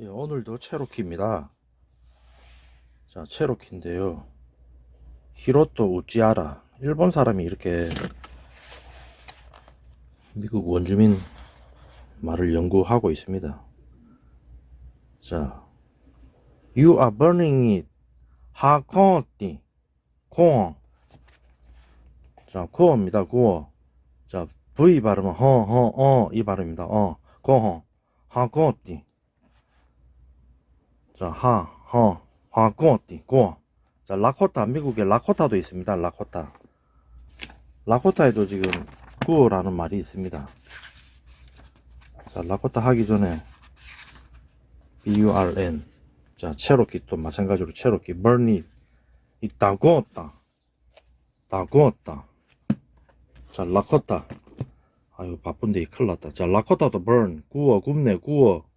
예, 오늘도 체로키입니다. 자, 체로키인데요. 히로토 우찌아라. 일본 사람이 이렇게 미국 원주민 말을 연구하고 있습니다. 자, You are burning it. 하코띠. 코어. 자, 코어입니다. 코어. 자, V 발음은 허, 허, 어, 이 발음입니다. 어, 코어. 하코띠. 자, 하, 허, 화코띠, 고. 자, 라코타, 미국에 라코타도 있습니다. 라코타. 라코타에도 지금 구어라는 말이 있습니다. 자, 라코타 하기 전에 B-U-R-N. 자, 체로키 또 마찬가지로 체로키. it. 이다 구웠다. 다 구웠다. 자, 라코타. 아유, 바쁜데 큰일 났다. 자, 라코타도 burn. 구워, 굽네, 구워.